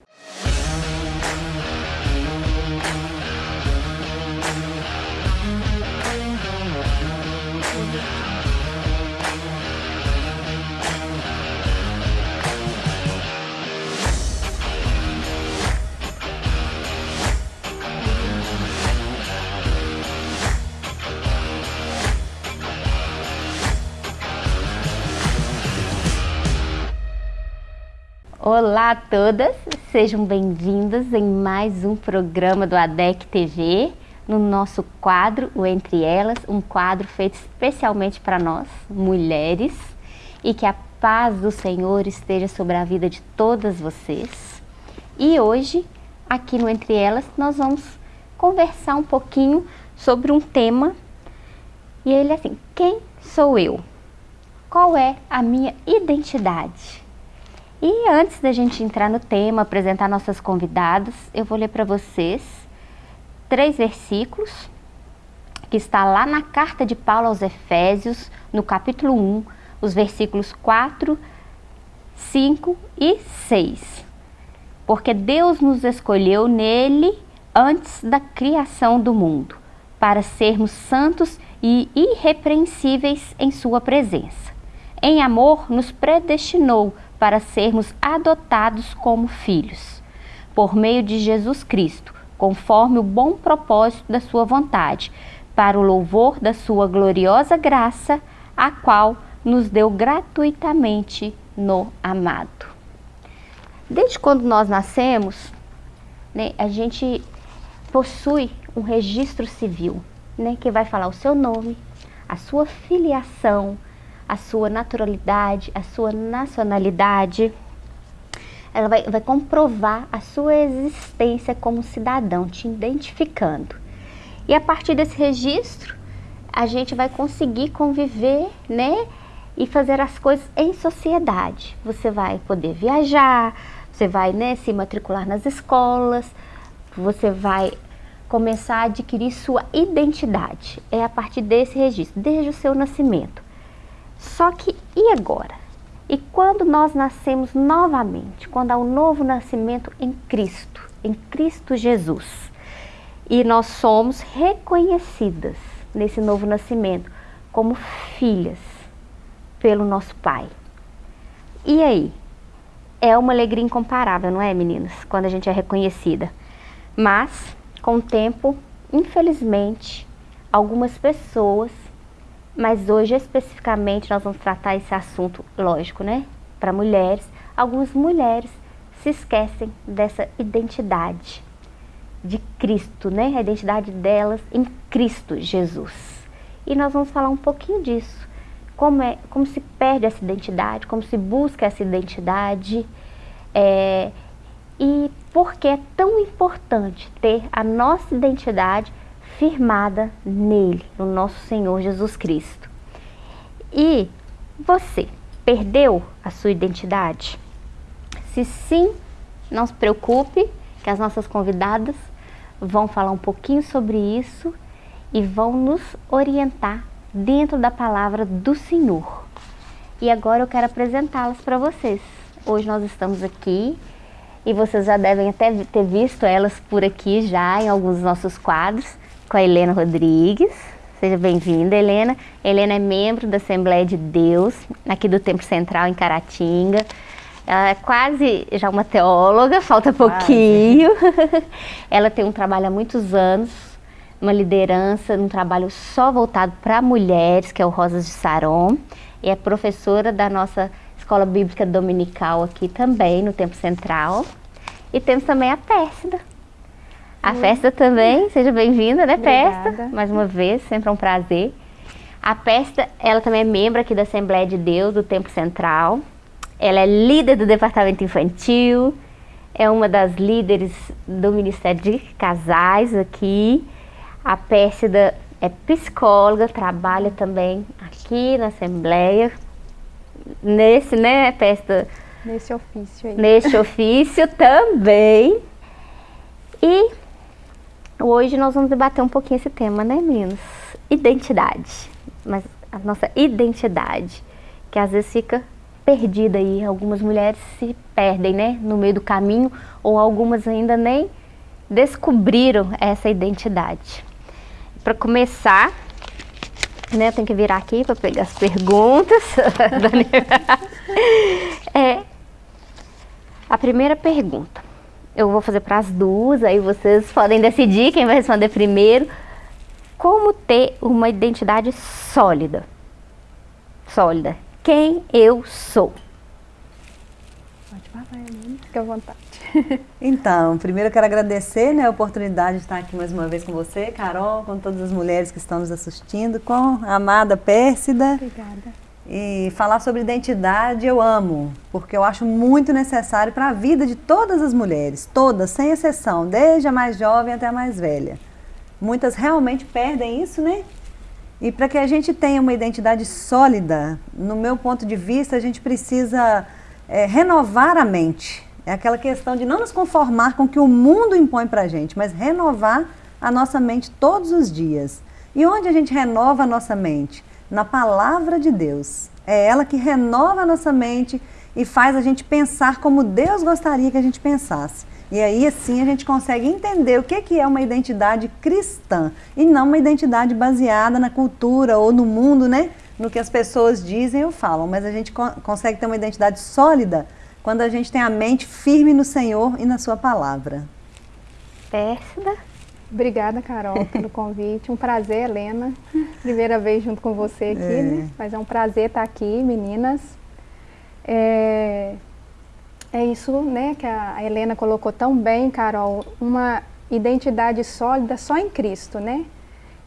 you Olá a todas, sejam bem-vindas em mais um programa do ADEC TV, no nosso quadro, o Entre Elas, um quadro feito especialmente para nós, mulheres, e que a paz do Senhor esteja sobre a vida de todas vocês. E hoje, aqui no Entre Elas, nós vamos conversar um pouquinho sobre um tema, e ele é assim, quem sou eu? Qual é a minha identidade? E antes da gente entrar no tema, apresentar nossas convidadas, eu vou ler para vocês três versículos que está lá na carta de Paulo aos Efésios, no capítulo 1, os versículos 4, 5 e 6. Porque Deus nos escolheu nele antes da criação do mundo, para sermos santos e irrepreensíveis em sua presença. Em amor nos predestinou para sermos adotados como filhos, por meio de Jesus Cristo, conforme o bom propósito da sua vontade, para o louvor da sua gloriosa graça, a qual nos deu gratuitamente no amado. Desde quando nós nascemos, né, a gente possui um registro civil, né, que vai falar o seu nome, a sua filiação, a sua naturalidade, a sua nacionalidade. Ela vai, vai comprovar a sua existência como cidadão, te identificando. E a partir desse registro, a gente vai conseguir conviver, né? E fazer as coisas em sociedade. Você vai poder viajar, você vai né, se matricular nas escolas, você vai começar a adquirir sua identidade. É a partir desse registro, desde o seu nascimento. Só que e agora? E quando nós nascemos novamente, quando há um novo nascimento em Cristo, em Cristo Jesus, e nós somos reconhecidas nesse novo nascimento como filhas pelo nosso Pai. E aí? É uma alegria incomparável, não é, meninas? Quando a gente é reconhecida. Mas, com o tempo, infelizmente, algumas pessoas mas hoje especificamente nós vamos tratar esse assunto, lógico, né? Para mulheres. Algumas mulheres se esquecem dessa identidade de Cristo, né? A identidade delas em Cristo Jesus. E nós vamos falar um pouquinho disso. Como, é, como se perde essa identidade, como se busca essa identidade. É, e por que é tão importante ter a nossa identidade firmada nele, no nosso Senhor Jesus Cristo. E você perdeu a sua identidade? Se sim, não se preocupe, que as nossas convidadas vão falar um pouquinho sobre isso e vão nos orientar dentro da palavra do Senhor. E agora eu quero apresentá-las para vocês. Hoje nós estamos aqui e vocês já devem até ter visto elas por aqui já em alguns dos nossos quadros com a Helena Rodrigues. Seja bem-vinda, Helena. Helena é membro da Assembleia de Deus, aqui do Templo Central em Caratinga. Ela é quase já uma teóloga, falta pouquinho. Ela tem um trabalho há muitos anos, uma liderança, um trabalho só voltado para mulheres, que é o Rosas de Saron. E é professora da nossa Escola Bíblica Dominical aqui também, no Templo Central. E temos também a Pérsida, a festa também, seja bem-vinda, né, Pesta? Mais uma vez, sempre é um prazer. A Pesta, ela também é membro aqui da Assembleia de Deus, do Tempo Central. Ela é líder do Departamento Infantil, é uma das líderes do Ministério de Casais aqui. A Pérsida é psicóloga, trabalha também aqui na Assembleia. Nesse, né, Pesta? Nesse ofício aí. Nesse ofício também. E Hoje nós vamos debater um pouquinho esse tema, né, meninos? Identidade. Mas a nossa identidade, que às vezes fica perdida aí. Algumas mulheres se perdem, né, no meio do caminho, ou algumas ainda nem descobriram essa identidade. Para começar, né, tenho que virar aqui para pegar as perguntas. é, a primeira pergunta, eu vou fazer para as duas, aí vocês podem decidir quem vai responder primeiro. Como ter uma identidade sólida? Sólida. Quem eu sou? Pode falar. Fique à vontade. Então, primeiro eu quero agradecer né, a oportunidade de estar aqui mais uma vez com você, Carol, com todas as mulheres que estão nos assistindo, com a amada Pérsida. Obrigada. E falar sobre identidade eu amo, porque eu acho muito necessário para a vida de todas as mulheres, todas, sem exceção, desde a mais jovem até a mais velha. Muitas realmente perdem isso, né? E para que a gente tenha uma identidade sólida, no meu ponto de vista, a gente precisa é, renovar a mente. É aquela questão de não nos conformar com o que o mundo impõe para a gente, mas renovar a nossa mente todos os dias. E onde a gente renova a nossa mente? Na palavra de Deus. É ela que renova a nossa mente e faz a gente pensar como Deus gostaria que a gente pensasse. E aí, assim, a gente consegue entender o que é uma identidade cristã e não uma identidade baseada na cultura ou no mundo, né? No que as pessoas dizem ou falam. Mas a gente consegue ter uma identidade sólida quando a gente tem a mente firme no Senhor e na sua palavra. Pérsida. Obrigada, Carol, pelo convite. Um prazer, Helena. Primeira vez junto com você aqui, é. né? Mas é um prazer estar aqui, meninas. É, é isso, né, que a Helena colocou tão bem, Carol, uma identidade sólida só em Cristo, né?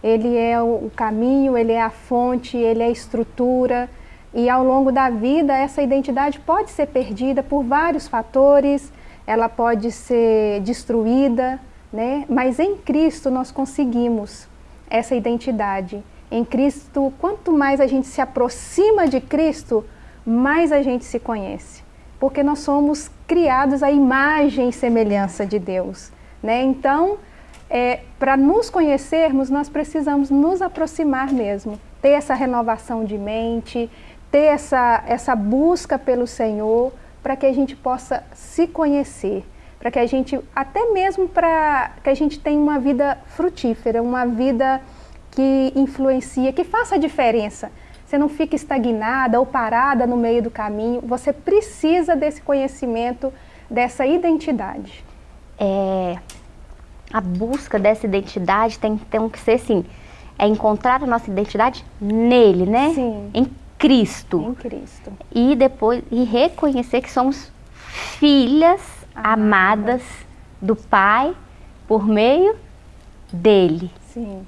Ele é o caminho, ele é a fonte, ele é a estrutura, e ao longo da vida essa identidade pode ser perdida por vários fatores, ela pode ser destruída, né? Mas em Cristo nós conseguimos essa identidade. Em Cristo, quanto mais a gente se aproxima de Cristo, mais a gente se conhece porque nós somos criados à imagem e semelhança de Deus. Né? Então, é, para nos conhecermos, nós precisamos nos aproximar mesmo, ter essa renovação de mente, ter essa, essa busca pelo Senhor, para que a gente possa se conhecer, para que a gente, até mesmo para que a gente tenha uma vida frutífera, uma vida que influencia, que faça a diferença você não fica estagnada ou parada no meio do caminho. Você precisa desse conhecimento, dessa identidade. É, a busca dessa identidade tem, tem que ser assim, é encontrar a nossa identidade nele, né? Sim. Em Cristo. Em Cristo. E depois e reconhecer que somos filhas amadas do Pai por meio dele. Sim.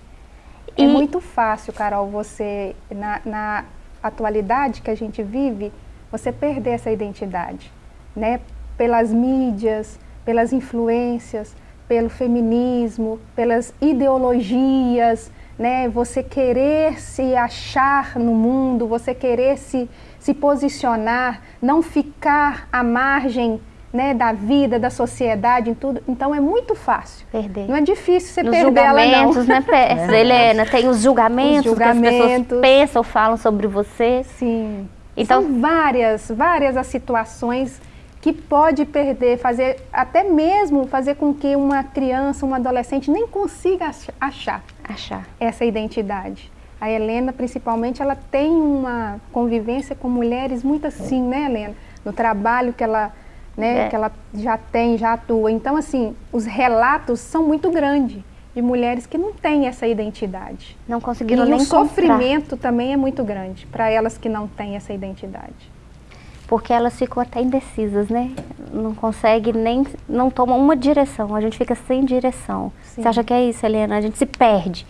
É muito fácil, Carol, você, na, na, atualidade que a gente vive, você perder essa identidade, né? Pelas mídias, pelas influências, pelo feminismo, pelas ideologias, né? Você querer se achar no mundo, você querer se, se posicionar, não ficar à margem né, da vida, da sociedade, em tudo. Então é muito fácil. Perder. Não é difícil você Nos perder ela não. né, é. Helena? Tem os julgamentos, os julgamentos que as pessoas pensam, falam sobre você. Sim. Então, São várias, várias as situações que pode perder, fazer até mesmo fazer com que uma criança, um adolescente nem consiga achar, achar essa identidade. A Helena, principalmente, ela tem uma convivência com mulheres muito assim, né, Helena? No trabalho que ela né, é. que ela já tem, já atua. Então, assim, os relatos são muito grandes de mulheres que não têm essa identidade. Não conseguiram e nem o sofrimento também é muito grande para elas que não têm essa identidade. Porque elas ficam até indecisas, né? Não consegue nem, não tomam uma direção, a gente fica sem direção. Sim. Você acha que é isso, Helena? A gente se perde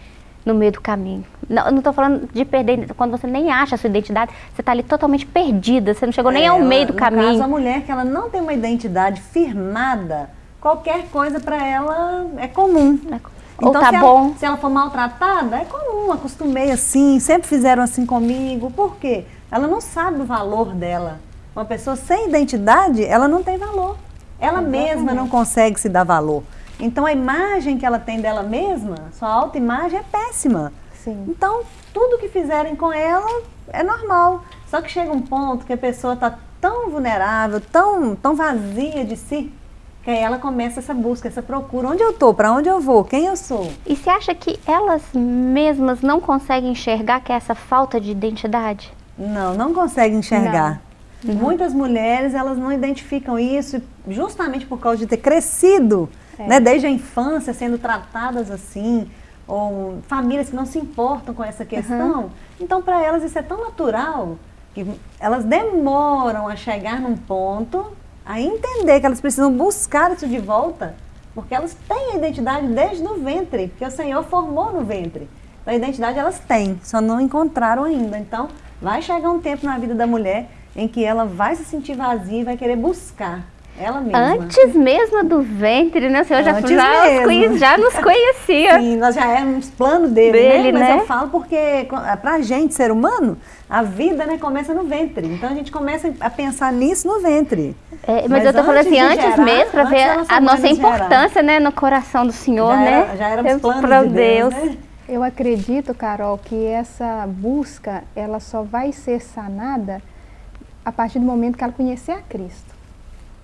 no meio do caminho. Não, não estou falando de perder, quando você nem acha a sua identidade, você está ali totalmente perdida, você não chegou é, nem ao ela, meio do caminho. Caso, a mulher que ela não tem uma identidade firmada, qualquer coisa para ela é comum. É, então, ou tá se bom. Ela, se ela for maltratada, é comum, acostumei assim, sempre fizeram assim comigo. Por quê? Ela não sabe o valor dela. Uma pessoa sem identidade, ela não tem valor. Ela Exatamente. mesma não consegue se dar valor. Então a imagem que ela tem dela mesma, sua autoimagem é péssima. Sim. Então tudo que fizerem com ela é normal. Só que chega um ponto que a pessoa está tão vulnerável, tão, tão vazia de si, que aí ela começa essa busca, essa procura. Onde eu estou? Para onde eu vou? Quem eu sou? E você acha que elas mesmas não conseguem enxergar que é essa falta de identidade? Não, não conseguem enxergar. Não. Muitas mulheres, elas não identificam isso justamente por causa de ter crescido, é. né, desde a infância, sendo tratadas assim, ou famílias que não se importam com essa questão. Uhum. Então, para elas, isso é tão natural que elas demoram a chegar num ponto, a entender que elas precisam buscar isso de volta, porque elas têm a identidade desde o ventre, porque o Senhor formou no ventre. Então, a identidade elas têm, só não encontraram ainda. Então, vai chegar um tempo na vida da mulher em que ela vai se sentir vazia e vai querer buscar ela mesma. Antes mesmo do ventre, né? O senhor já, já, nos já nos conhecia. Sim, nós já éramos plano dele, dele né? Mas né? eu falo porque pra gente, ser humano, a vida né, começa no ventre. Então a gente começa a pensar nisso no ventre. É, mas, mas, eu tô falando assim, antes gerar, mesmo, para ver a nossa importância né, no coração do Senhor, já né? Era, já éramos planos de Deus, Deus. Né? Eu acredito, Carol, que essa busca, ela só vai ser sanada a partir do momento que ela conhecer a Cristo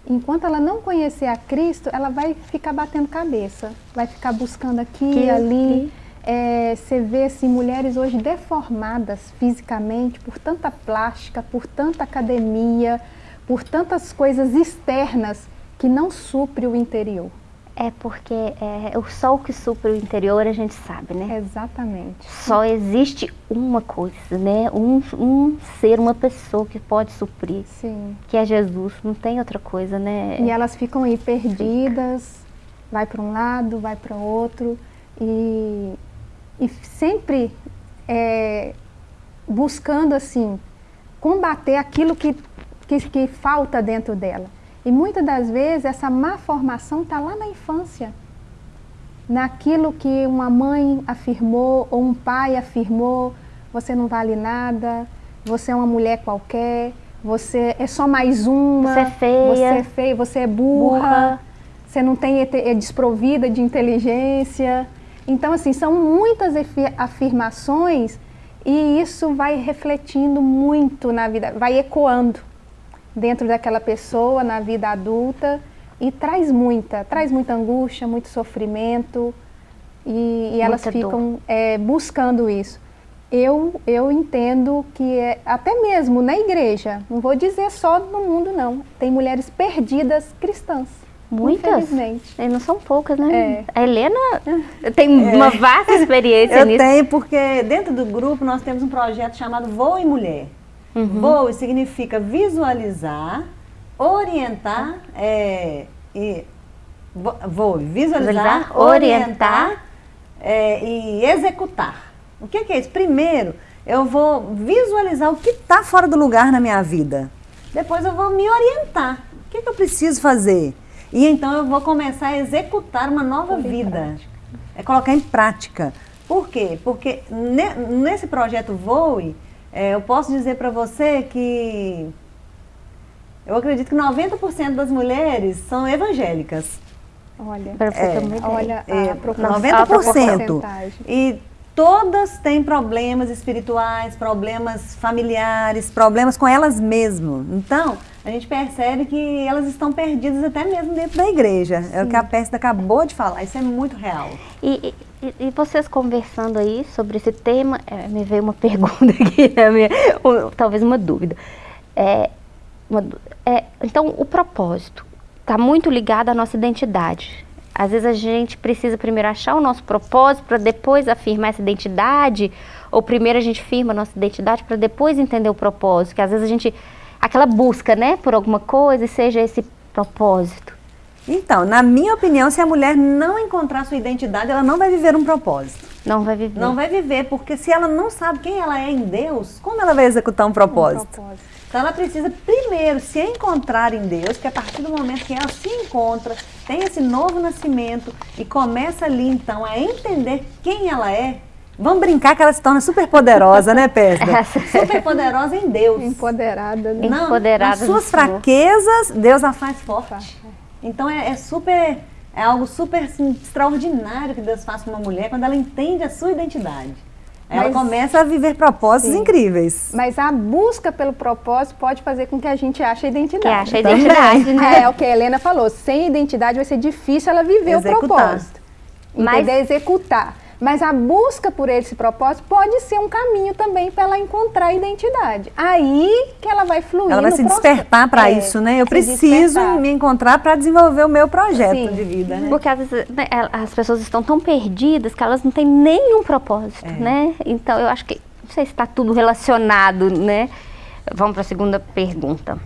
enquanto ela não conhecer a Cristo, ela vai ficar batendo cabeça, vai ficar buscando aqui e ali. É, você vê assim, mulheres hoje deformadas fisicamente por tanta plástica, por tanta academia, por tantas coisas externas que não supre o interior. É porque é, o sol que supre o interior a gente sabe, né? Exatamente. Só existe uma coisa, né? Um, um ser, uma pessoa que pode suprir. Sim. Que é Jesus, não tem outra coisa, né? E elas ficam aí perdidas, Fica. vai para um lado, vai para outro e, e sempre é, buscando assim combater aquilo que, que, que falta dentro dela. E muitas das vezes essa má formação está lá na infância. Naquilo que uma mãe afirmou ou um pai afirmou, você não vale nada, você é uma mulher qualquer, você é só mais uma, você é feia, você é, feia, você é burra, burra. você não tem é desprovida de inteligência. Então, assim, são muitas afirmações e isso vai refletindo muito na vida, vai ecoando dentro daquela pessoa na vida adulta e traz muita, traz muita angústia, muito sofrimento e, e elas ficam é, buscando isso. Eu, eu entendo que é, até mesmo na igreja, não vou dizer só no mundo não, tem mulheres perdidas cristãs. Muitas? Infelizmente. E não são poucas, né? É. A Helena tem é. uma vasta experiência eu nisso. Eu tenho, porque dentro do grupo nós temos um projeto chamado Voa em Mulher. Uhum. Voe significa visualizar, orientar, é, e, voe, visualizar, visualizar orientar, orientar é, e executar. O que, que é isso? Primeiro, eu vou visualizar o que está fora do lugar na minha vida. Depois eu vou me orientar. O que, que eu preciso fazer? E então eu vou começar a executar uma nova vida. É colocar em prática. Por quê? Porque nesse projeto Voe, é, eu posso dizer para você que eu acredito que 90% das mulheres são evangélicas. Olha, é, olha a, é, 90%. E todas têm problemas espirituais, problemas familiares, problemas com elas mesmas. Então, a gente percebe que elas estão perdidas até mesmo dentro da igreja. Sim. É o que a Pérsida acabou de falar, isso é muito real. E, e, e, vocês conversando aí sobre esse tema, é, me veio uma pergunta aqui, né, minha, talvez uma dúvida. É, uma, é, então, o propósito está muito ligado à nossa identidade. Às vezes a gente precisa primeiro achar o nosso propósito para depois afirmar essa identidade, ou primeiro a gente firma a nossa identidade para depois entender o propósito, que às vezes a gente aquela busca, né, por alguma coisa seja esse propósito. Então, na minha opinião, se a mulher não encontrar sua identidade, ela não vai viver um propósito. Não vai viver. Não vai viver, porque se ela não sabe quem ela é em Deus, como ela vai executar um propósito? Um propósito. Então ela precisa primeiro se encontrar em Deus, que a partir do momento que ela se encontra, tem esse novo nascimento e começa ali então a entender quem ela é, Vamos brincar que ela se torna super poderosa, né, Pesda? super poderosa em Deus. Empoderada. Né? Não, Empoderada nas suas fraquezas, Deus a faz forte. Então é, é super, é algo super assim, extraordinário que Deus faz com uma mulher quando ela entende a sua identidade. ela mas, começa a viver propósitos sim. incríveis. Mas a busca pelo propósito pode fazer com que a gente ache a identidade. Que ache a identidade, né? É o que a Helena falou. Sem identidade vai ser difícil ela viver executar. o propósito. Mas... Entender? Executar. Mas a busca por esse propósito pode ser um caminho também para ela encontrar a identidade. Aí que ela vai fluir. Ela vai se despertar para é, isso, né? Eu preciso despertar. me encontrar para desenvolver o meu projeto Sim. de vida, né? Porque às vezes né, as pessoas estão tão perdidas que elas não têm nenhum propósito, é. né? Então eu acho que não sei se está tudo relacionado, né? Vamos para a segunda pergunta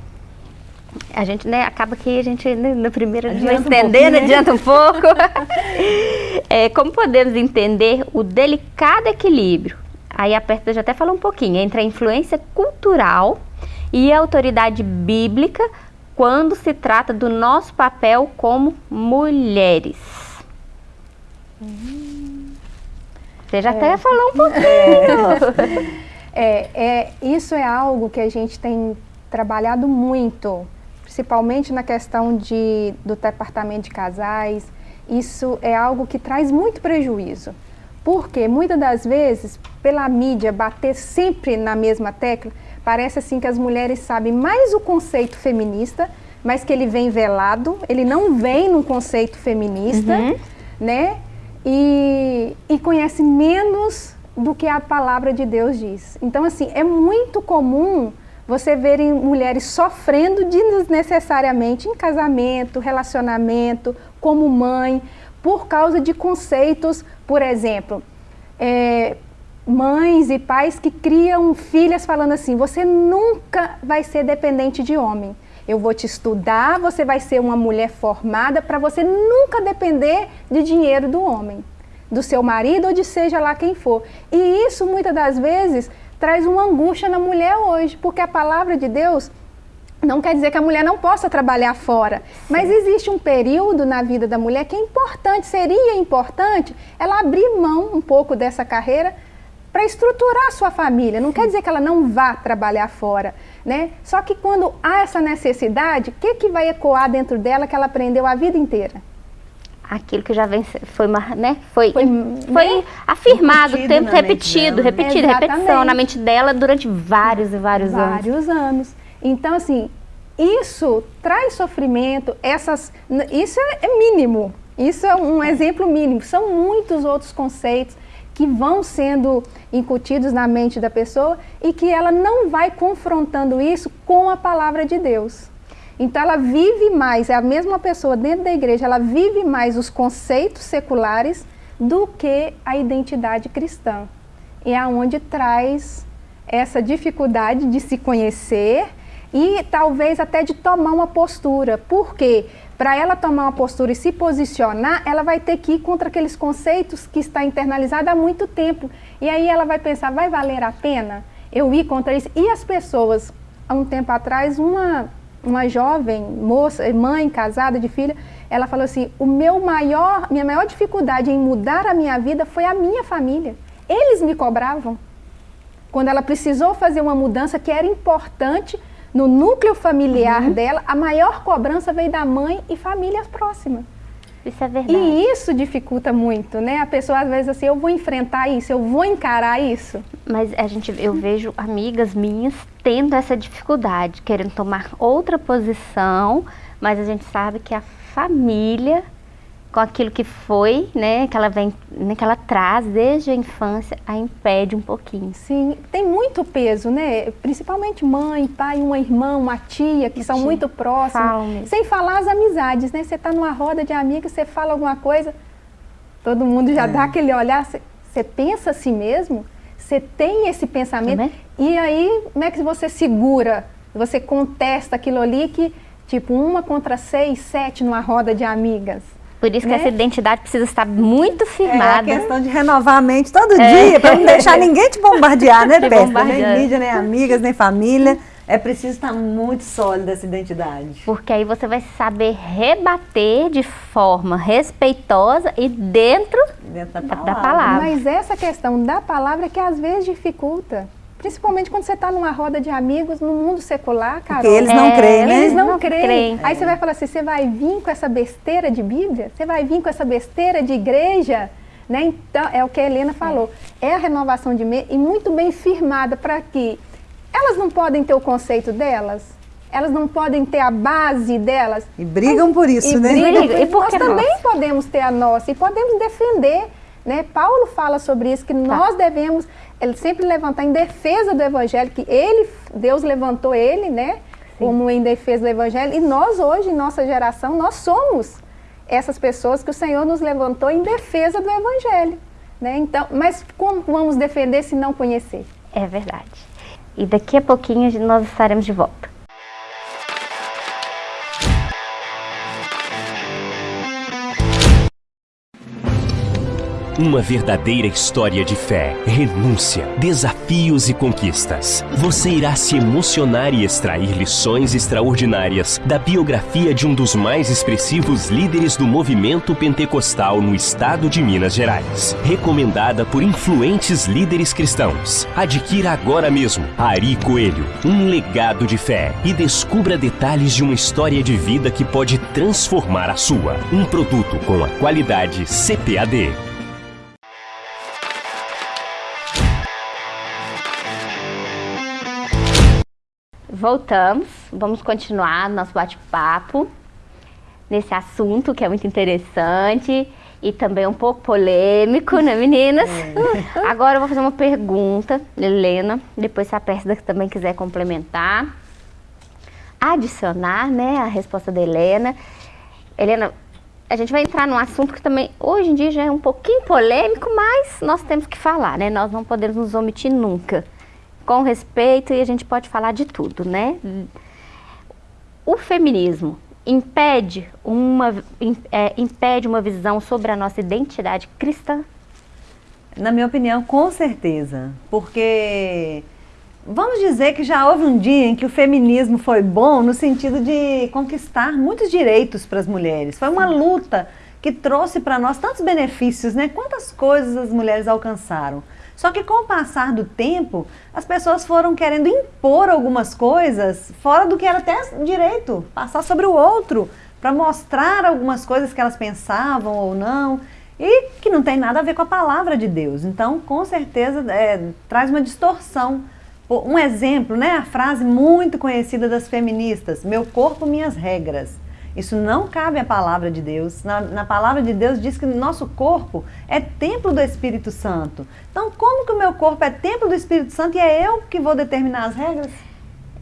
a gente, né, acaba que a gente, né, no primeiro adianta não entendendo, um adianta um pouco. é, como podemos entender o delicado equilíbrio? Aí a Perta já até falou um pouquinho, entre a influência cultural e a autoridade bíblica quando se trata do nosso papel como mulheres. Você já é. até falou um pouquinho. É, é, isso é algo que a gente tem trabalhado muito principalmente na questão de, do departamento de casais, isso é algo que traz muito prejuízo. Porque muitas das vezes, pela mídia bater sempre na mesma tecla, parece assim que as mulheres sabem mais o conceito feminista, mas que ele vem velado, ele não vem num conceito feminista, uhum. né? E, e conhece menos do que a palavra de Deus diz. Então, assim, é muito comum você verem mulheres sofrendo desnecessariamente em casamento, relacionamento, como mãe, por causa de conceitos, por exemplo, é, mães e pais que criam filhas falando assim: você nunca vai ser dependente de homem. Eu vou te estudar, você vai ser uma mulher formada para você nunca depender de dinheiro do homem, do seu marido ou de seja lá quem for. E isso muitas das vezes traz uma angústia na mulher hoje, porque a palavra de Deus não quer dizer que a mulher não possa trabalhar fora, Sim. mas existe um período na vida da mulher que é importante, seria importante ela abrir mão um pouco dessa carreira para estruturar a sua família. Não Sim. quer dizer que ela não vá trabalhar fora, né? Só que quando há essa necessidade, o que, que vai ecoar dentro dela que ela aprendeu a vida inteira? Aquilo que já vem foi né foi foi, foi né? afirmado repetido tempo repetido repetido Exatamente. repetição na mente dela durante vários e vários, vários anos. Vários anos. Então assim isso traz sofrimento essas isso é, é mínimo. Isso é um exemplo mínimo. São muitos outros conceitos que vão sendo incutidos na mente da pessoa e que ela não vai confrontando isso com a palavra de Deus então ela vive mais, é a mesma pessoa dentro da igreja, ela vive mais os conceitos seculares do que a identidade cristã. E é aonde traz essa dificuldade de se conhecer e talvez até de tomar uma postura. Por quê? Para ela tomar uma postura e se posicionar, ela vai ter que ir contra aqueles conceitos que está internalizado há muito tempo. E aí ela vai pensar, vai valer a pena eu ir contra isso? E as pessoas, há um tempo atrás, uma uma jovem moça, mãe casada de filha, ela falou assim: "O meu maior, minha maior dificuldade em mudar a minha vida foi a minha família. Eles me cobravam. Quando ela precisou fazer uma mudança que era importante no núcleo familiar uhum. dela, a maior cobrança veio da mãe e famílias próximas. Isso é verdade. E isso dificulta muito, né? A pessoa às vezes assim, eu vou enfrentar isso, eu vou encarar isso. Mas a gente, eu vejo amigas minhas tendo essa dificuldade, querendo tomar outra posição, mas a gente sabe que a família com aquilo que foi, né, que ela vem, né, que ela traz desde a infância, a impede um pouquinho. Sim, tem muito peso, né? Principalmente mãe, pai, uma irmã, uma tia, que são muito próximas. Sem falar as amizades, né? Você está numa roda de amigos, você fala alguma coisa, todo mundo já é. dá aquele olhar, você pensa a si mesmo, você tem esse pensamento, é? e aí como é que você segura, você contesta aquilo ali que, tipo, uma contra seis, sete numa roda de amigas. Por isso né? que essa identidade precisa estar muito firmada. É a questão de renovar a mente todo é. dia, para não deixar ninguém te bombardear, né, Péssima? Nem mídia, nem amigas, nem família. É preciso estar muito sólida essa identidade. Porque aí você vai saber rebater de forma respeitosa e dentro, dentro da, palavra. da palavra. Mas essa questão da palavra é que às vezes dificulta. Principalmente quando você está numa roda de amigos no mundo secular, cara. Porque eles não é, creem, né? Eles não, não creem. creem. Aí você vai falar assim, você vai vir com essa besteira de Bíblia? Você vai vir com essa besteira de igreja? Né? Então, é o que a Helena falou, é a renovação de mente e muito bem firmada para que elas não podem ter o conceito delas, elas não podem ter a base delas. E brigam por isso, e né? Brigam, e nós também nossa? podemos ter a nossa e podemos defender. Né? Paulo fala sobre isso, que tá. nós devemos ele sempre levantar em defesa do evangelho, que ele, Deus levantou ele, né? Sim. Como em defesa do evangelho. E nós hoje, nossa geração, nós somos essas pessoas que o Senhor nos levantou em defesa do evangelho. Né? Então, mas como vamos defender se não conhecer? É verdade. E daqui a pouquinho nós estaremos de volta. Uma verdadeira história de fé, renúncia, desafios e conquistas. Você irá se emocionar e extrair lições extraordinárias da biografia de um dos mais expressivos líderes do movimento pentecostal no estado de Minas Gerais. Recomendada por influentes líderes cristãos. Adquira agora mesmo Ari Coelho, um legado de fé e descubra detalhes de uma história de vida que pode transformar a sua. Um produto com a qualidade CPAD. Voltamos, vamos continuar nosso bate-papo nesse assunto que é muito interessante e também um pouco polêmico, né meninas? É. Agora eu vou fazer uma pergunta, Helena, depois se a Pérsida também quiser complementar, adicionar né, a resposta da Helena. Helena, a gente vai entrar num assunto que também hoje em dia já é um pouquinho polêmico, mas nós temos que falar, né? Nós não podemos nos omitir nunca com respeito e a gente pode falar de tudo, né? O feminismo impede uma, é, impede uma visão sobre a nossa identidade cristã? Na minha opinião, com certeza. Porque vamos dizer que já houve um dia em que o feminismo foi bom no sentido de conquistar muitos direitos para as mulheres. Foi uma luta que trouxe para nós tantos benefícios, né? Quantas coisas as mulheres alcançaram. Só que com o passar do tempo, as pessoas foram querendo impor algumas coisas fora do que era até direito, passar sobre o outro, para mostrar algumas coisas que elas pensavam ou não, e que não tem nada a ver com a palavra de Deus. Então, com certeza, é, traz uma distorção. Um exemplo, né, a frase muito conhecida das feministas, meu corpo, minhas regras. Isso não cabe à palavra de Deus. Na, na, palavra de Deus diz que nosso corpo é templo do Espírito Santo. Então, como que o meu corpo é templo do Espírito Santo e é eu que vou determinar as regras?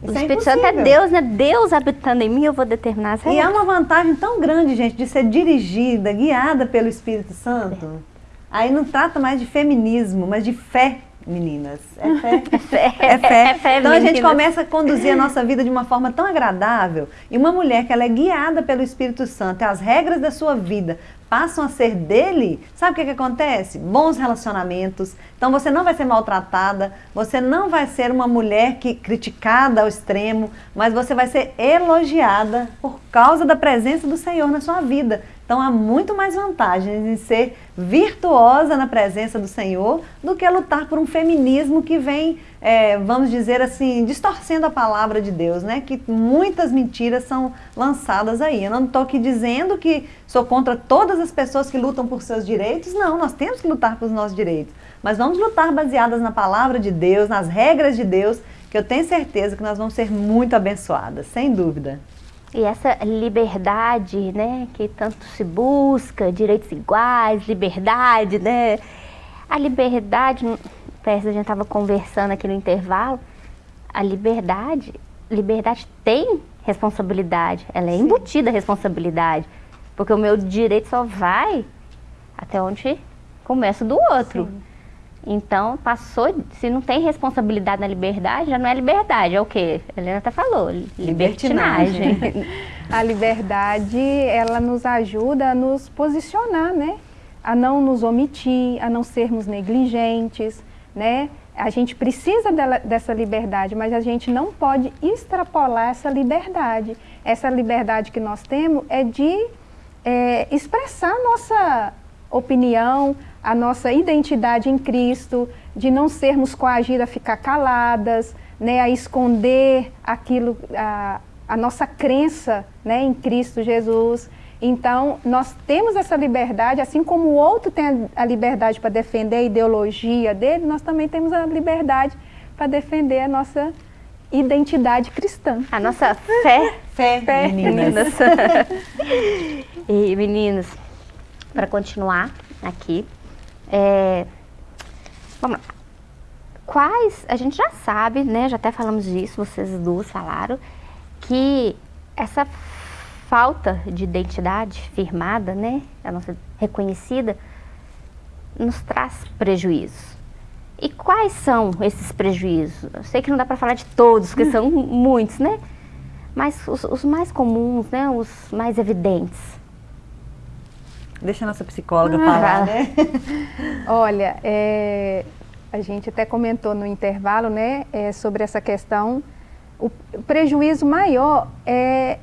Isso o é Espírito Santo é Deus, né? Deus habitando em mim, eu vou determinar as regras. E há uma vantagem tão grande, gente, de ser dirigida, guiada pelo Espírito Santo. Aí não trata mais de feminismo, mas de fé meninas. É fé. É fé. É fé. É fé então a gente começa a conduzir a nossa vida de uma forma tão agradável. E uma mulher que ela é guiada pelo Espírito Santo, e as regras da sua vida passam a ser dele, sabe o que, que acontece? Bons relacionamentos. Então você não vai ser maltratada, você não vai ser uma mulher que criticada ao extremo, mas você vai ser elogiada por causa da presença do Senhor na sua vida. Então há muito mais vantagens em ser virtuosa na presença do Senhor do que lutar por um feminismo que vem, é, vamos dizer assim, distorcendo a palavra de Deus, né? Que muitas mentiras são lançadas aí. Eu não estou aqui dizendo que sou contra todas as pessoas que lutam por seus direitos, não, nós temos que lutar pelos nossos direitos. Mas vamos lutar baseadas na palavra de Deus, nas regras de Deus, que eu tenho certeza que nós vamos ser muito abençoadas, sem dúvida. E essa liberdade, né, que tanto se busca, direitos iguais, liberdade, né? A liberdade, parece a gente estava conversando aqui no intervalo, a liberdade, liberdade tem responsabilidade, ela é Sim. embutida a responsabilidade, porque o meu direito só vai até onde começa do outro. Sim. Então, passou, se não tem responsabilidade na liberdade, já não é liberdade, é o quê? A Helena até falou, libertinagem. a liberdade, ela nos ajuda a nos posicionar, né? A não nos omitir, a não sermos negligentes, né? A gente precisa dela, dessa liberdade, mas a gente não pode extrapolar essa liberdade. Essa liberdade que nós temos é de é, expressar nossa opinião, a nossa identidade em Cristo, de não sermos coagidas a ficar caladas, né, a esconder aquilo, a, a nossa crença né, em Cristo Jesus. Então, nós temos essa liberdade, assim como o outro tem a liberdade para defender a ideologia dele, nós também temos a liberdade para defender a nossa identidade cristã. A nossa fé. Fé, Fé, meninas. e meninos, para continuar aqui, é, vamos lá. Quais, a gente já sabe, né, já até falamos disso, vocês duas falaram, que essa falta de identidade firmada, né, a nossa reconhecida, nos traz prejuízos. E quais são esses prejuízos? Eu sei que não dá para falar de todos, que são muitos, né? Mas os, os, mais comuns, né? Os mais evidentes. Deixa a nossa psicóloga ah, falar, né? Olha, é, a gente até comentou no intervalo, né? É, sobre essa questão. O, prejuízo maior é,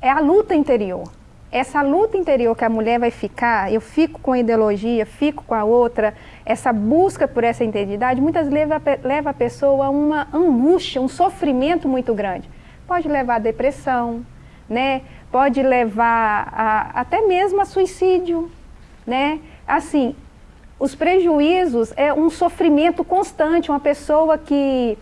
é a luta interior essa luta interior que a mulher vai ficar, eu fico com a ideologia, fico com a outra, essa busca por essa identidade, muitas leva, leva a pessoa a uma angústia, um sofrimento muito grande. Pode levar a depressão, né? Pode levar a, até mesmo a suicídio. Né? Assim, os prejuízos é um sofrimento constante, uma pessoa que,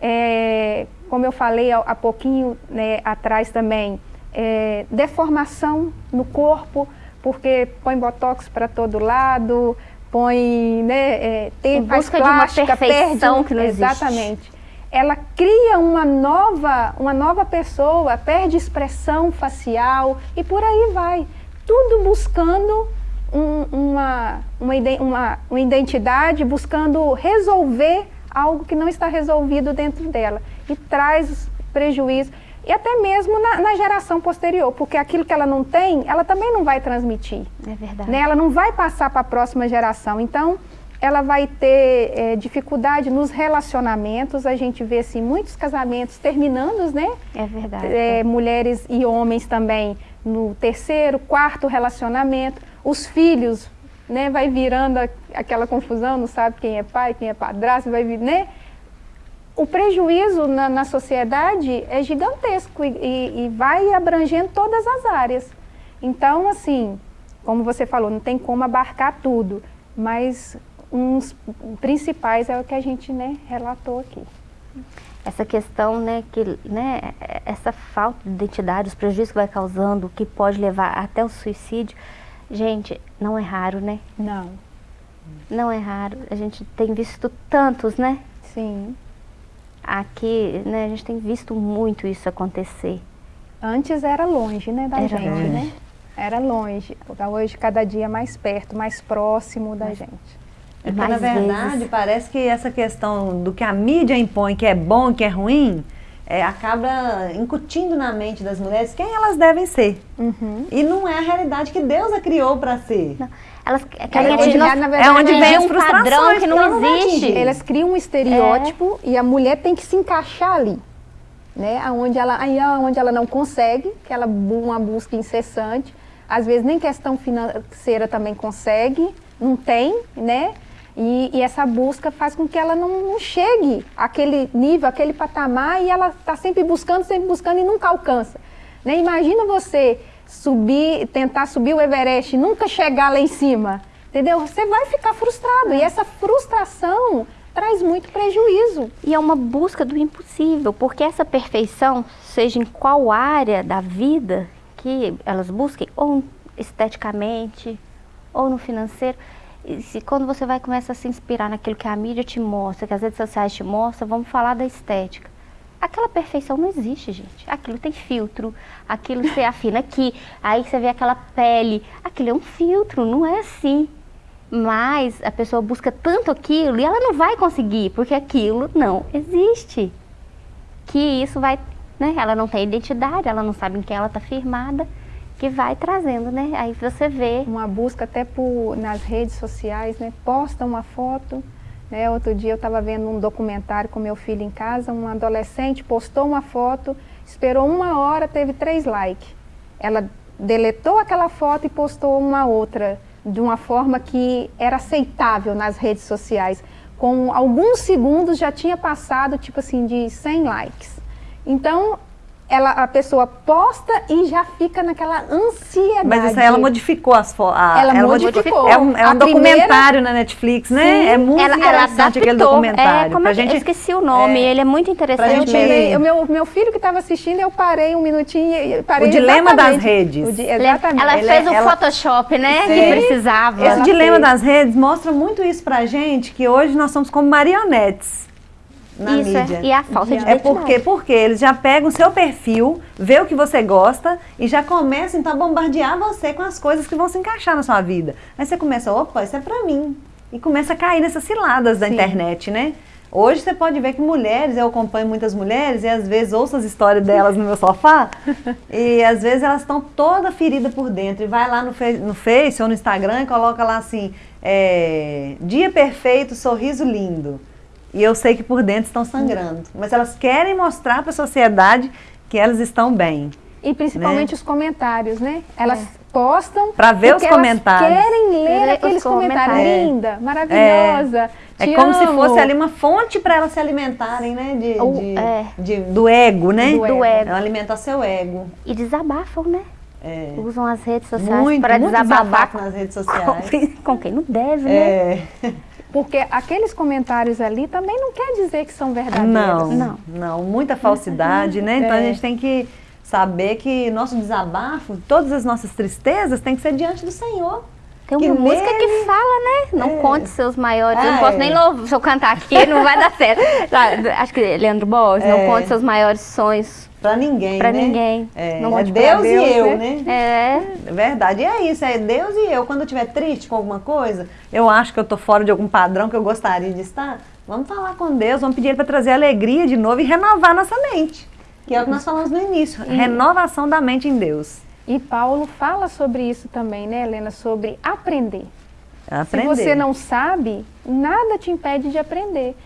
é, como eu falei há, há pouquinho né, atrás também, é, deformação no corpo, porque põe botox para todo lado, põe, né, é, tem, faz plástica, de uma perfeição perde, que não exatamente. Ela cria uma nova, uma nova pessoa, perde expressão facial e por aí vai. Tudo buscando um, uma, uma, uma, uma identidade, buscando resolver algo que não está resolvido dentro dela e traz prejuízo e até mesmo na, na, geração posterior, porque aquilo que ela não tem, ela também não vai transmitir. É verdade. Né? Ela não vai passar para a próxima geração. Então, ela vai ter é, dificuldade nos relacionamentos. A gente vê assim, muitos casamentos terminando, né? É verdade. É, mulheres e homens também no terceiro, quarto relacionamento. Os filhos, né? Vai virando aquela confusão, não sabe quem é pai, quem é padrasto, vai vir, né? o prejuízo na, na sociedade é gigantesco e, e, e, vai abrangendo todas as áreas. Então, assim, como você falou, não tem como abarcar tudo, mas uns principais é o que a gente né, relatou aqui. Essa questão, né, que, né, essa falta de identidade, os prejuízos que vai causando, que pode levar até o suicídio, gente, não é raro, né? Não. Não é raro. A gente tem visto tantos, né? Sim aqui, né, a gente tem visto muito isso acontecer. Antes era longe, né, da era gente, longe. né? Era longe. Hoje, cada dia mais perto, mais próximo da gente. É porque, na verdade, vezes... parece que essa questão do que a mídia impõe, que é bom, que é ruim, é, acaba incutindo na mente das mulheres quem elas devem ser. Uhum. E não é a realidade que Deus a criou para ser. Não. Elas querem é, onde, verdade, é onde vem um padrão que não existe. Elas criam um estereótipo é. e a mulher tem que se encaixar ali. Né? Onde ela, aí onde ela não consegue, que ela uma busca incessante, às vezes nem questão financeira também consegue, não tem, né? E, e, essa busca faz com que ela não, não chegue àquele nível, àquele patamar, e ela está sempre buscando, sempre buscando e nunca alcança. Né? Imagina você subir, tentar subir o Everest e nunca chegar lá em cima, entendeu? Você vai ficar frustrado e essa frustração traz muito prejuízo. E é uma busca do impossível, porque essa perfeição, seja em qual área da vida que elas busquem, ou esteticamente, ou no financeiro, se quando você vai começar a se inspirar naquilo que a mídia te mostra, que as redes sociais te mostram, vamos falar da estética. Aquela perfeição não existe, gente. Aquilo tem filtro, aquilo você afina aqui, aí você vê aquela pele. Aquilo é um filtro, não é assim. Mas a pessoa busca tanto aquilo e ela não vai conseguir, porque aquilo não existe. Que isso vai, né? Ela não tem identidade, ela não sabe em quem ela está firmada, que vai trazendo, né? Aí você vê. Uma busca até por, nas redes sociais, né? Posta uma foto, né? Outro dia eu estava vendo um documentário com meu filho em casa, um adolescente postou uma foto, esperou uma hora, teve três likes. Ela deletou aquela foto e postou uma outra, de uma forma que era aceitável nas redes sociais. Com alguns segundos já tinha passado, tipo assim, de 100 likes. Então, ela, a pessoa posta e já fica naquela ansiedade. Mas isso aí ela modificou as fotos. Ela modificou. É um, é um A documentário primeira- na Netflix, né? Sim, é muito ela, ela interessante aquele adaptou. documentário. É, como pra é gente, eu esqueci o nome, é, ele é muito interessante mesmo. Tirei- o meu, meu filho que estava assistindo, eu parei um minutinho e parei O dilema das redes. O di- exatamente. Ela Ele- fez o ela- Photoshop, né? Sim. Que precisava. Esse Ela dilema fez. das redes mostra muito isso pra gente, que hoje nós somos como marionetes na Isso é, mídia. e a falta de É identidade. porque, porque eles já pegam o seu perfil, vê o que você gosta e já começam então a bombardear você com as coisas que vão se encaixar na sua vida. Aí você começa, opa, isso é pra mim. E começa a cair nessas ciladas da Sim. internet, né? Hoje você pode ver que mulheres, eu acompanho muitas mulheres e às vezes ouço as histórias delas no meu sofá e às vezes elas estão toda ferida por dentro e vai lá no, fe- no Face ou no Instagram e coloca lá assim, é, dia perfeito, sorriso lindo. E eu sei que por dentro estão sangrando. Mas elas querem mostrar para a sociedade que elas estão bem. E principalmente Né? os comentários, né? Elas postam Pra ver os comentários. Elas querem ler aqueles os comentários. comentários. Linda, maravilhosa. É te como se amo. fosse ali uma fonte para elas se alimentarem, né? De, Ou- de- é. de- do ego, né? Do ego. É alimentar seu ego. E desabafam, né? É. Usam as redes sociais Muito, para muito desabafar desabafo nas redes com, sociais. com quem não deve, né? É. Porque aqueles comentários ali também não quer dizer que são verdadeiros. Não, Não. não, muita falsidade, né? Então a É. gente tem que saber que nosso desabafo, todas as nossas tristezas, tem que ser diante do Senhor. Tem que uma música nele- que fala, né? Não É. conte seus maiores. eu não É. posso nem louvar. Se eu cantar aqui, não vai dar certo. Tá, Acho que Leandro Borges, não É. conte seus maiores sonhos Pra ninguém, pra né? ninguém. É, Não é Deus, Deus, e eu, né? né? É. É verdade. E é isso, é Deus e eu. Quando eu estiver triste com alguma coisa, eu acho que eu tô fora de algum padrão que eu gostaria de estar, vamos falar com Deus, vamos pedir Ele para trazer alegria de novo e renovar nossa mente. Que é o que nós falamos no início, renovação da mente em Deus. E Paulo fala sobre isso também, né, Helena? Sobre aprender. Aprender. Se você não sabe, nada te impede de aprender.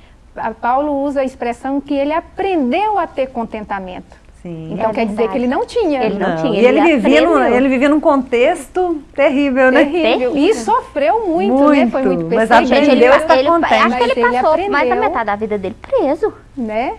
Paulo usa a expressão que ele aprendeu a ter contentamento. Sim. Então É quer dizer que ele não tinha. Ele não tinha, E ele, ele vivia num, aprendeu. ele vivia num contexto terrível, né? Terrível. E sofreu muito, né? Muito, Foi muito mas perseguido, ele, Aprendeu, está ele, contente. acho que ele Mas ele passou mais da aprendeu. metade da vida dele preso. né?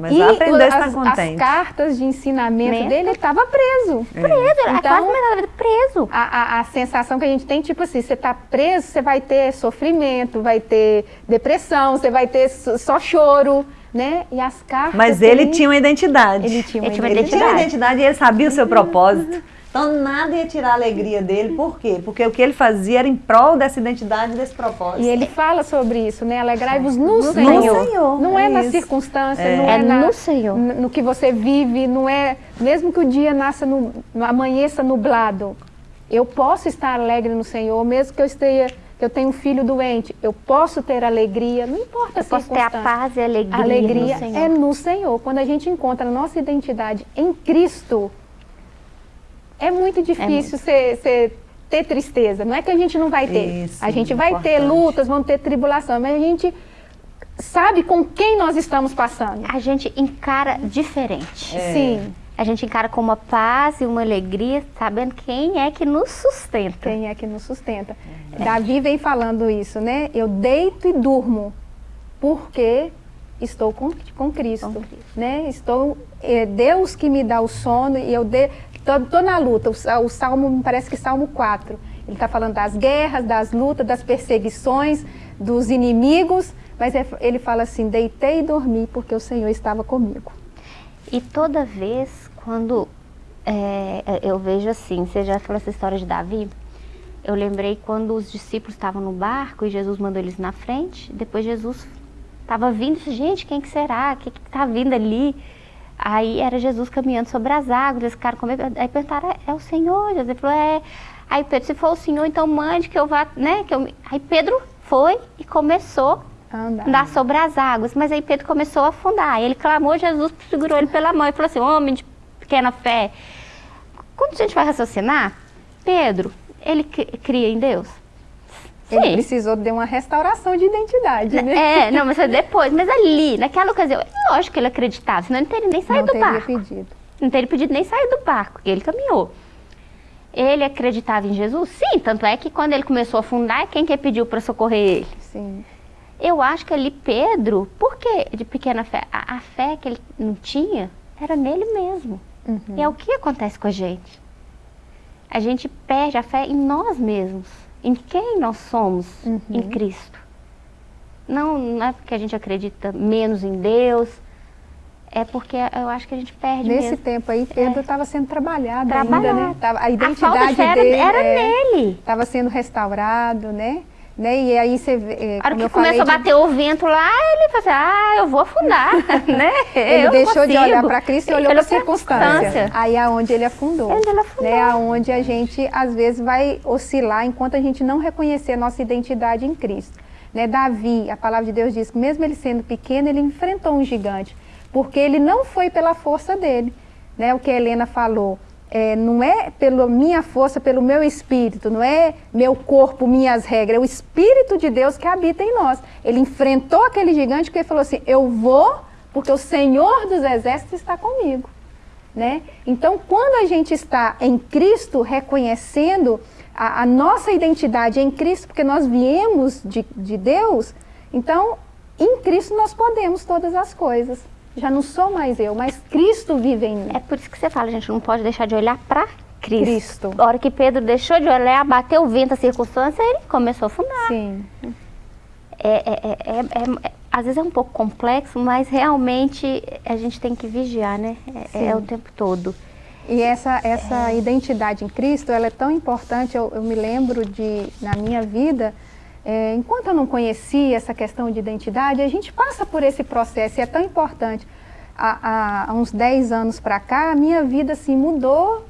Mas e aprendeu a estar as, contente. as cartas de ensinamento Mento. dele, ele estava preso. Preso, ele Então- quase metade da vida preso. A, a- a sensação que a gente tem, tipo assim, você está preso, você vai ter sofrimento, vai ter depressão, você vai ter só só choro, né? E as cartas... Mas ele tinha uma identidade. Ele tinha uma Ele uma Ele tinha uma identidade. identidade e ele sabia o seu propósito. Então nada ia tirar a alegria dele. Por quê? Porque o que ele fazia era em prol dessa identidade e desse propósito. E ele fala sobre isso, né? Alegrai-vos no, No Senhor. Senhor, Não é, é na isso. circunstância, É. não é, É na- no Senhor. no que você vive, não é... Mesmo que o dia nasça, no, amanheça nublado, eu posso estar alegre no Senhor, mesmo que eu esteja... Que eu tenho um filho doente, eu posso ter alegria, não importa a Eu posso ter a paz e a alegria, A alegria no Senhor. é no Senhor. Quando a gente encontra a nossa identidade em Cristo, é muito difícil você- você ter tristeza. Não é que a gente não vai ter. Isso, a gente vai ter importante. lutas, vamos ter tribulação, mas a gente sabe com quem nós estamos passando. A gente encara diferente. É. Sim, A gente encara com uma paz e uma alegria, sabendo quem é que nos sustenta. quem é que nos sustenta. Davi vem falando isso, né? Eu deito e durmo porque estou com, com Cristo, Com Cristo. né? Estou é Deus que me dá o sono e eu tô na luta. O, o salmo me parece que salmo 4. Ele está falando das guerras, das lutas, das perseguições, dos inimigos, mas é- ele fala assim: deitei e dormi porque o Senhor estava comigo. E toda vez quando é, eu vejo assim, você já falou essa história de Davi, eu lembrei quando os discípulos estavam no barco e Jesus mandou eles na frente, depois Jesus estava vindo, e disse, gente, quem que será? O que está vindo ali? Aí era Jesus caminhando sobre as águas, esse cara comigo, aí perguntaram, é, é o Senhor? Jesus falou, é. Aí Pedro, se for o Senhor, então mande que eu vá, né? Que eu... me-" Aí Pedro foi e começou Anda. andar sobre as águas. Mas aí Pedro começou a afundar. Ele clamou, Jesus segurou ele pela mão e falou assim: Homem de pequena fé. Quando a gente vai raciocinar, Pedro, ele cri- cria em Deus? Ele precisou de uma restauração de identidade, né? É, não, mas depois. Mas ali, naquela ocasião, é lógico que ele acreditava, senão ele não teria nem saído Não do teria barco. pedido. Não teria pedido nem sair do barco, ele caminhou. Ele acreditava em Jesus? Sim, tanto é que quando ele começou a afundar, quem que pediu para socorrer ele? Sim. Eu acho que ali Pedro, por que de pequena fé? A, a fé que ele não tinha era nele mesmo. Uhum. E é o que acontece com a gente. A gente perde a fé em nós mesmos, em quem nós somos uhum. em Cristo. Não, não é porque a gente acredita menos em Deus, é porque eu acho que a gente perde Nesse mesmo. tempo aí, Pedro estava é. sendo trabalhado, trabalhado ainda, né? Tava, a identidade a dele era, era é, nele. Estava sendo restaurado, né? Né? E aí você vê. É, a hora que começou a bater o vento lá, ele falou assim, ah, eu vou afundar, né? Ele eu deixou de olhar para Cristo e olhou para a circunstância. Aí é onde ele afundou. Ele afundou. Né? Aonde a gente, às vezes, vai oscilar enquanto a gente não reconhecer a nossa identidade em Cristo. Né? Davi, a palavra de Deus diz que mesmo ele sendo pequeno, ele enfrentou um gigante porque ele não foi pela força dele. Né? O que a Helena falou, é, não é pela minha força, pelo meu espírito, não é meu corpo, minhas regras, é o Espírito de Deus que habita em nós. Ele enfrentou aquele gigante que ele falou assim, eu vou porque o Senhor dos Exércitos está comigo. Né? Então, quando a gente está em Cristo, reconhecendo a, a nossa identidade em Cristo, porque nós viemos de, de Deus, então, em Cristo nós podemos todas as coisas já não sou mais eu, mas Cristo vive em mim. É por isso que você fala, a gente não pode deixar de olhar para Cristo. Cristo. A hora que Pedro deixou de olhar, bateu o vento, a circunstância, ele começou a afundar. Sim. É, é, é, é, às vezes é um pouco complexo, mas realmente a gente tem que vigiar, né? É, o tempo todo. E essa, essa identidade em Cristo, ela é tão importante, eu, eu me lembro de, na minha vida, é, enquanto eu não conhecia essa questão de identidade, a gente passa por esse processo e é tão importante. Há, há, uns 10 anos para cá, a minha vida assim, mudou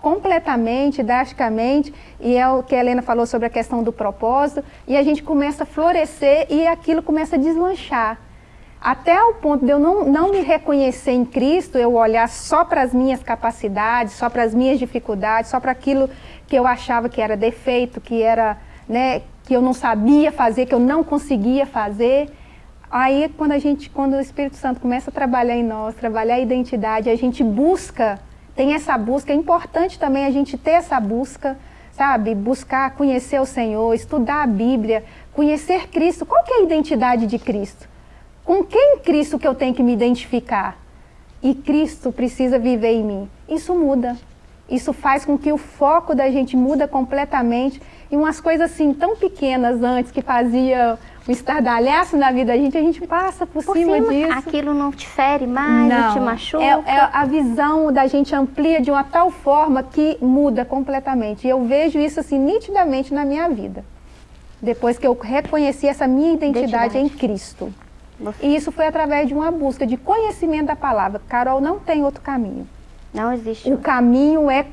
completamente, drasticamente, e é o que a Helena falou sobre a questão do propósito, e a gente começa a florescer e aquilo começa a deslanchar. Até o ponto de eu não, não me reconhecer em Cristo, eu olhar só para as minhas capacidades, só para as minhas dificuldades, só para aquilo que eu achava que era defeito, que era, né, que eu não sabia fazer, que eu não conseguia fazer. Aí quando a gente, quando o Espírito Santo começa a trabalhar em nós, trabalhar a identidade, a gente busca, tem essa busca, é importante também a gente ter essa busca, sabe? Buscar conhecer o Senhor, estudar a Bíblia, conhecer Cristo. Qual que é a identidade de Cristo? Com quem Cristo que eu tenho que me identificar? E Cristo precisa viver em mim. Isso muda. Isso faz com que o foco da gente muda completamente e umas coisas assim tão pequenas antes que fazia um estardalhaço na vida da gente, a gente passa por, por cima, cima, disso. Aquilo não te fere mais, não, não te machuca? É, é, a visão da gente amplia de uma tal forma que muda completamente. E eu vejo isso assim nitidamente na minha vida. Depois que eu reconheci essa minha identidade, identidade. em Cristo. E isso foi através de uma busca de conhecimento da palavra. Carol, não tem outro caminho. Não existe. O caminho é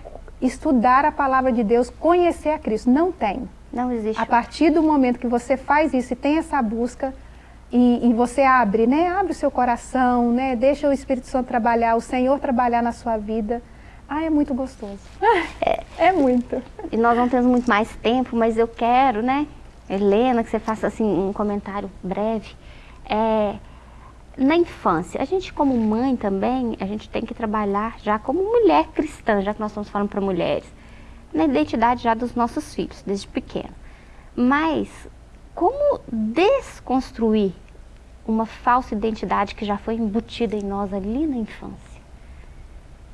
estudar a palavra de Deus, conhecer a Cristo. Não tem. Não existe. A partir do momento que você faz isso e tem essa busca, e, e, você abre, né? Abre o seu coração, né? Deixa o Espírito Santo trabalhar, o Senhor trabalhar na sua vida. Ah, é muito gostoso. É, é muito. E nós não temos muito mais tempo, mas eu quero, né? Helena, que você faça assim um comentário breve. É, na infância, a gente como mãe também, a gente tem que trabalhar já como mulher cristã, já que nós estamos falando para mulheres, na identidade já dos nossos filhos, desde pequeno. Mas como desconstruir uma falsa identidade que já foi embutida em nós ali na infância?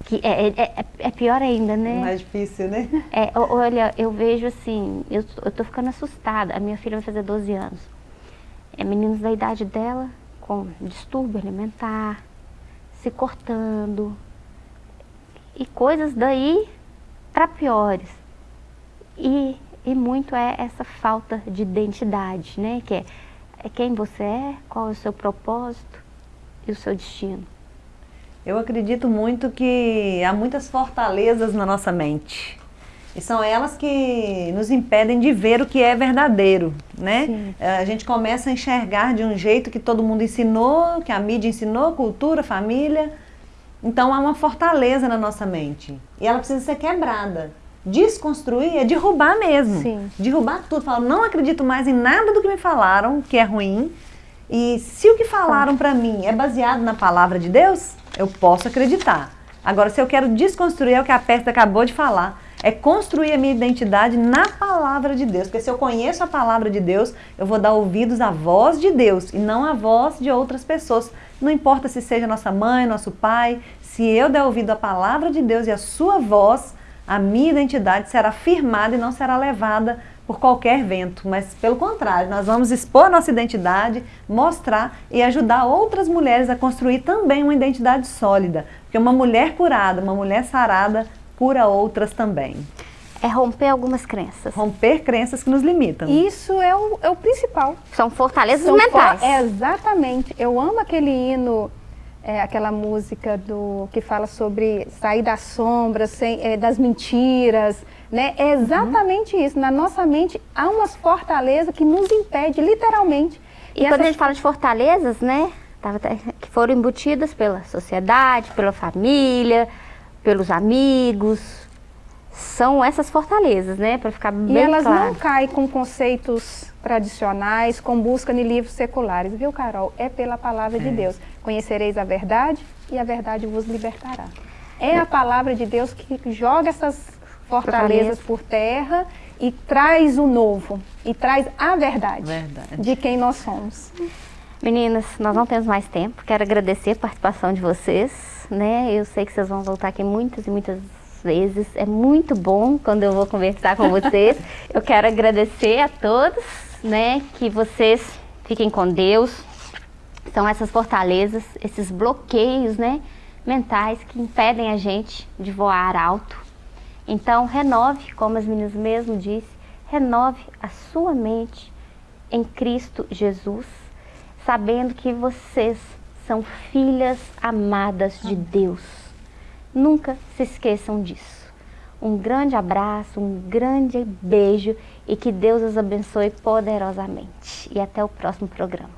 Que é, é, é, é pior ainda, né? Mais difícil, né? É, olha, eu vejo assim, eu, eu tô ficando assustada. A minha filha vai fazer 12 anos. É meninos da idade dela, com distúrbio alimentar, se cortando e coisas daí para piores. E, e muito é essa falta de identidade, né? Que é, é quem você é, qual é o seu propósito e o seu destino. Eu acredito muito que há muitas fortalezas na nossa mente. E são elas que nos impedem de ver o que é verdadeiro, né? Sim. A gente começa a enxergar de um jeito que todo mundo ensinou, que a mídia ensinou, cultura, família. Então há uma fortaleza na nossa mente. E ela precisa ser quebrada. Desconstruir é derrubar mesmo. Sim. Derrubar tudo. Falar, não acredito mais em nada do que me falaram, que é ruim. E se o que falaram para mim é baseado na palavra de Deus, eu posso acreditar. Agora, se eu quero desconstruir, é o que a Pérsia acabou de falar É construir a minha identidade na palavra de Deus. Porque se eu conheço a palavra de Deus, eu vou dar ouvidos à voz de Deus e não à voz de outras pessoas. Não importa se seja nossa mãe, nosso pai, se eu der ouvido à palavra de Deus e à sua voz, a minha identidade será firmada e não será levada por qualquer vento, mas pelo contrário, nós vamos expor nossa identidade, mostrar e ajudar outras mulheres a construir também uma identidade sólida, porque uma mulher curada, uma mulher sarada, cura outras também. É romper algumas crenças. Romper crenças que nos limitam. Isso é o, é o principal. São fortalezas São mentais. For, é, exatamente. Eu amo aquele hino é, aquela música do que fala sobre sair das sombras, sem, é, das mentiras, né? É exatamente uhum. isso. Na nossa mente há umas fortalezas que nos impede, literalmente. E, e quando essas... a gente fala de fortalezas, né? Que foram embutidas pela sociedade, pela família, pelos amigos, são essas fortalezas, né? Para ficar bem E elas claro. não caem com conceitos tradicionais, com busca em livros seculares, viu, Carol? É pela palavra é. de Deus. Conhecereis a verdade e a verdade vos libertará. É a palavra de Deus que joga essas fortalezas por terra e traz o novo, e traz a verdade, verdade. de quem nós somos. Meninas, nós não temos mais tempo. Quero agradecer a participação de vocês. Né? Eu sei que vocês vão voltar aqui muitas e muitas vezes. É muito bom quando eu vou conversar com vocês. eu quero agradecer a todos, né? Que vocês fiquem com Deus. São essas fortalezas, esses bloqueios, né? Mentais que impedem a gente de voar alto. Então, renove, como as meninas mesmo disse, renove a sua mente em Cristo Jesus, sabendo que vocês são filhas amadas de Deus Nunca se esqueçam disso. Um grande abraço, um grande beijo e que Deus os abençoe poderosamente. E até o próximo programa.